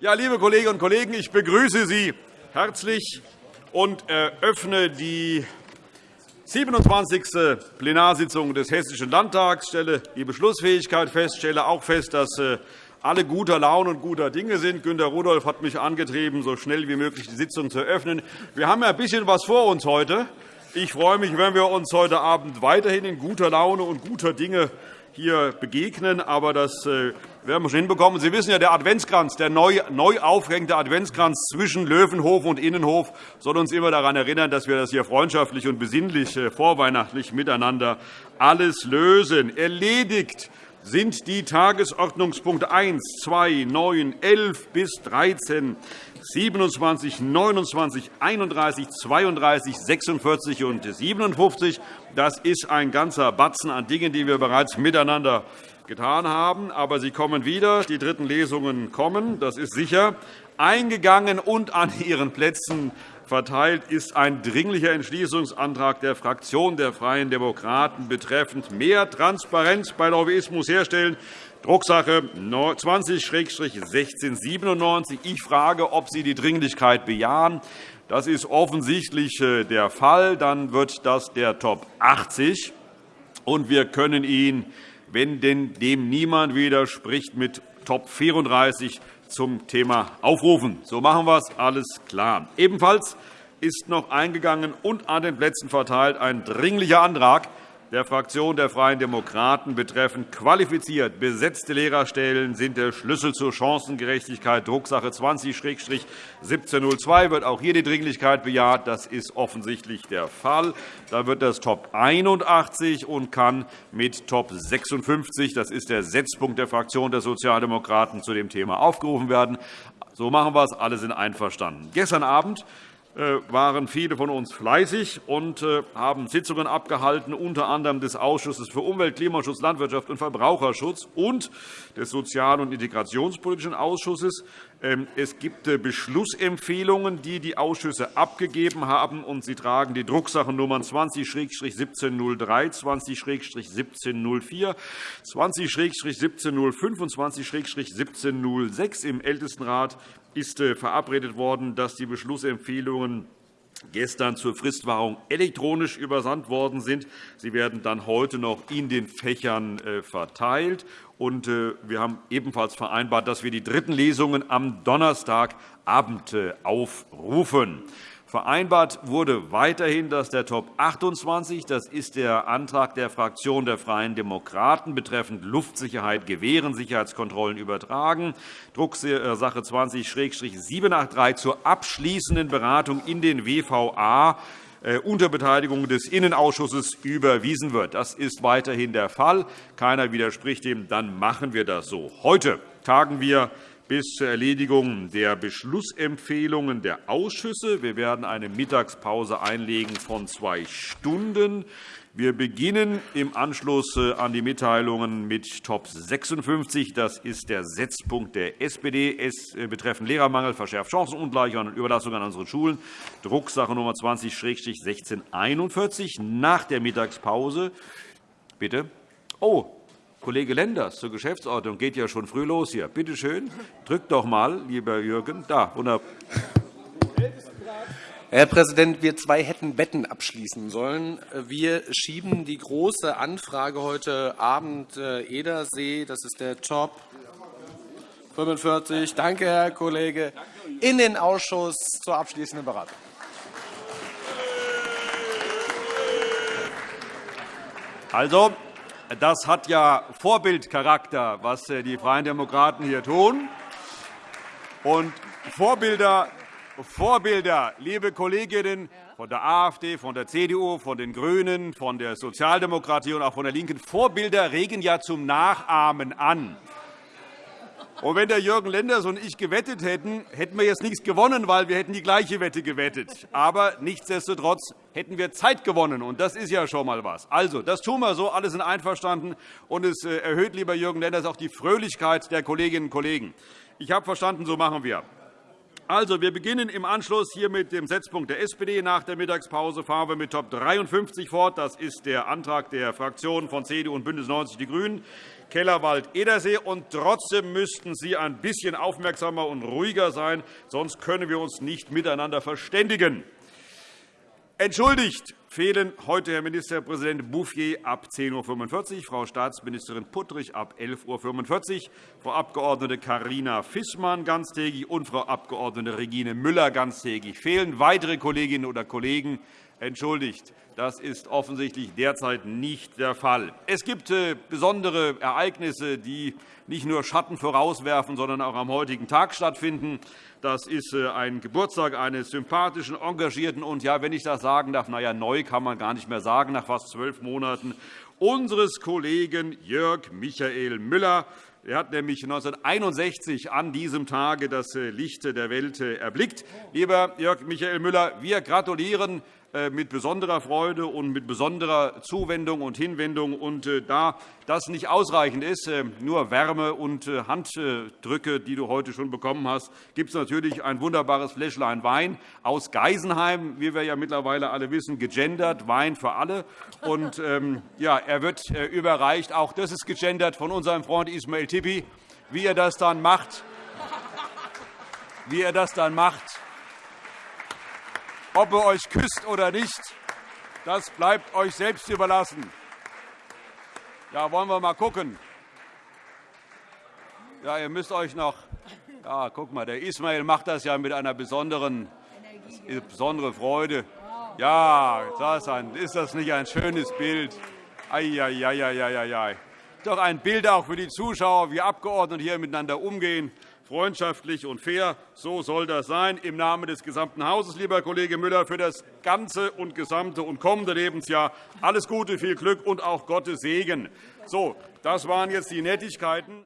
Ja, liebe Kolleginnen und Kollegen, ich begrüße Sie herzlich und eröffne die 27. Plenarsitzung des Hessischen Landtags. Ich stelle die Beschlussfähigkeit fest, stelle auch fest, dass äh, alle guter Laune und guter Dinge sind. Günter Rudolph hat mich angetrieben, so schnell wie möglich die Sitzung zu eröffnen. Wir haben ja ein bisschen was vor uns heute. Ich freue mich, wenn wir uns heute Abend weiterhin in guter Laune und guter Dinge hier begegnen. Aber das äh, werden wir schon hinbekommen. Sie wissen ja, der Adventskranz, der neu, neu aufhängende Adventskranz zwischen Löwenhof und Innenhof soll uns immer daran erinnern, dass wir das hier freundschaftlich und besinnlich äh, vorweihnachtlich miteinander alles lösen. Erledigt sind die Tagesordnungspunkte 1, 2, 9, 11 bis 13, 27, 29, 31, 32, 46 und 57. Das ist ein ganzer Batzen an Dingen, die wir bereits miteinander getan haben. Aber sie kommen wieder. Die dritten Lesungen kommen, das ist sicher. Eingegangen und an Ihren Plätzen verteilt ist ein Dringlicher Entschließungsantrag der Fraktion der Freien Demokraten betreffend mehr Transparenz bei Lobbyismus herstellen. Drucksache 20-1697. Ich frage, ob Sie die Dringlichkeit bejahen. Das ist offensichtlich äh, der Fall. Dann wird das der Top 80. Und wir können ihn wenn denn dem niemand widerspricht, mit Top 34 zum Thema aufrufen. So machen wir es. Alles klar. Ebenfalls ist noch eingegangen und an den Plätzen verteilt ein Dringlicher Antrag der Fraktion der Freien Demokraten betreffend qualifiziert besetzte Lehrerstellen sind der Schlüssel zur Chancengerechtigkeit. Drucksache 20-1702 wird auch hier die Dringlichkeit bejaht. Das ist offensichtlich der Fall. Da wird das Top 81 und kann mit Top 56, das ist der Setzpunkt der Fraktion der Sozialdemokraten, zu dem Thema aufgerufen werden. So machen wir es. Alle sind einverstanden. Gestern Abend waren viele von uns fleißig und äh, haben Sitzungen abgehalten, unter anderem des Ausschusses für Umwelt, Klimaschutz, Landwirtschaft und Verbraucherschutz und des Sozial- und Integrationspolitischen Ausschusses. Ähm, es gibt äh, Beschlussempfehlungen, die die Ausschüsse abgegeben haben, und sie tragen die Drucksachennummern 20-1703, 20-1704, 20-1705 und 20-1706 im Ältestenrat ist äh, verabredet worden, dass die Beschlussempfehlungen gestern zur Fristwahrung elektronisch übersandt worden sind. Sie werden dann heute noch in den Fächern äh, verteilt. Äh, wir haben ebenfalls vereinbart, dass wir die dritten Lesungen am Donnerstagabend aufrufen. Vereinbart wurde weiterhin, dass der Top 28, das ist der Antrag der Fraktion der Freien Demokraten betreffend Luftsicherheit gewähren, Sicherheitskontrollen übertragen, Drucksache 20-783 zur abschließenden Beratung in den WVA äh, unter Beteiligung des Innenausschusses überwiesen wird. Das ist weiterhin der Fall. Keiner widerspricht dem. Dann machen wir das so. Heute tagen wir bis zur Erledigung der Beschlussempfehlungen der Ausschüsse. Wir werden eine Mittagspause einlegen von zwei Stunden. Wir beginnen im Anschluss äh, an die Mitteilungen mit Top 56. Das ist der Setzpunkt der SPD es äh, betreffend Lehrermangel, verschärft Chancenungleichheit und Überlastung an unseren Schulen, Drucksache Nummer 20-1641. Nach der Mittagspause Bitte. Oh, Kollege Lenders zur Geschäftsordnung geht ja schon früh los hier. Bitte schön, drückt doch mal, lieber Jürgen. Da, wunderbar. Herr Präsident, wir zwei hätten Wetten abschließen sollen. Wir schieben die Große Anfrage heute Abend äh, Edersee, das ist der Top 45, danke, Herr Kollege, in den Ausschuss zur abschließenden Beratung. Also, das hat ja Vorbildcharakter, was äh, die Freien Demokraten hier tun. Und Vorbilder, Vorbilder, liebe Kolleginnen von der AfD, von der CDU, von den GRÜNEN, von der Sozialdemokratie und auch von der LINKEN, Vorbilder regen ja zum Nachahmen an. Und wenn der Jürgen Lenders und ich gewettet hätten, hätten wir jetzt nichts gewonnen, weil wir hätten die gleiche Wette gewettet. Aber nichtsdestotrotz hätten wir Zeit gewonnen, und das ist ja schon einmal was. Also, das tun wir so, alle sind einverstanden, und es äh, erhöht, lieber Jürgen Lenders, auch die Fröhlichkeit der Kolleginnen und Kollegen. Ich habe verstanden, so machen wir. Also, wir beginnen im Anschluss hier mit dem Setzpunkt der SPD. Nach der Mittagspause fahren wir mit Top 53 fort. Das ist der Antrag der Fraktionen von CDU und BÜNDNIS 90 die GRÜNEN. Kellerwald-Edersee. Trotzdem müssten Sie ein bisschen aufmerksamer und ruhiger sein, sonst können wir uns nicht miteinander verständigen. Entschuldigt fehlen heute Herr Ministerpräsident Bouffier ab 10.45 Uhr, Frau Staatsministerin Puttrich ab 11.45 Uhr, Frau Abg. Carina Fissmann ganztägig und Frau Abg. Regine Müller ganztägig. Fehlen weitere Kolleginnen oder Kollegen? Entschuldigt. Das ist offensichtlich derzeit nicht der Fall. Es gibt äh, besondere Ereignisse, die nicht nur Schatten vorauswerfen, sondern auch am heutigen Tag stattfinden. Das ist äh, ein Geburtstag eines sympathischen, engagierten und, ja, wenn ich das sagen darf, na ja, neu kann man gar nicht mehr sagen, nach fast zwölf Monaten, unseres Kollegen Jörg Michael Müller. Er hat nämlich 1961 an diesem Tage das äh, Licht der Welt erblickt. Lieber Jörg Michael Müller, wir gratulieren mit besonderer Freude und mit besonderer Zuwendung und Hinwendung. Und äh, da das nicht ausreichend ist, äh, nur Wärme und Handdrücke, die du heute schon bekommen hast, gibt es natürlich ein wunderbares Fläschlein Wein aus Geisenheim, wie wir ja mittlerweile alle wissen, gegendert, Wein für alle. Und, ähm, ja, er wird überreicht. Auch das ist gegendert von unserem Freund Ismail Tippi. Wie er das dann macht, wie er das dann macht, ob er euch küsst oder nicht, das bleibt euch selbst überlassen. Ja, wollen wir mal gucken. Ja, ihr müsst euch noch. Ja, guck mal, der Ismail macht das ja mit einer besonderen, besonderen Freude. Ja, ist das nicht ein schönes Bild? Eieieiei. Doch ein Bild auch für die Zuschauer, wie Abgeordnete hier miteinander umgehen freundschaftlich und fair. So soll das sein. Im Namen des gesamten Hauses, lieber Kollege Müller, für das ganze und gesamte und kommende Lebensjahr alles Gute, viel Glück und auch Gottes Segen. So, das waren jetzt die Nettigkeiten.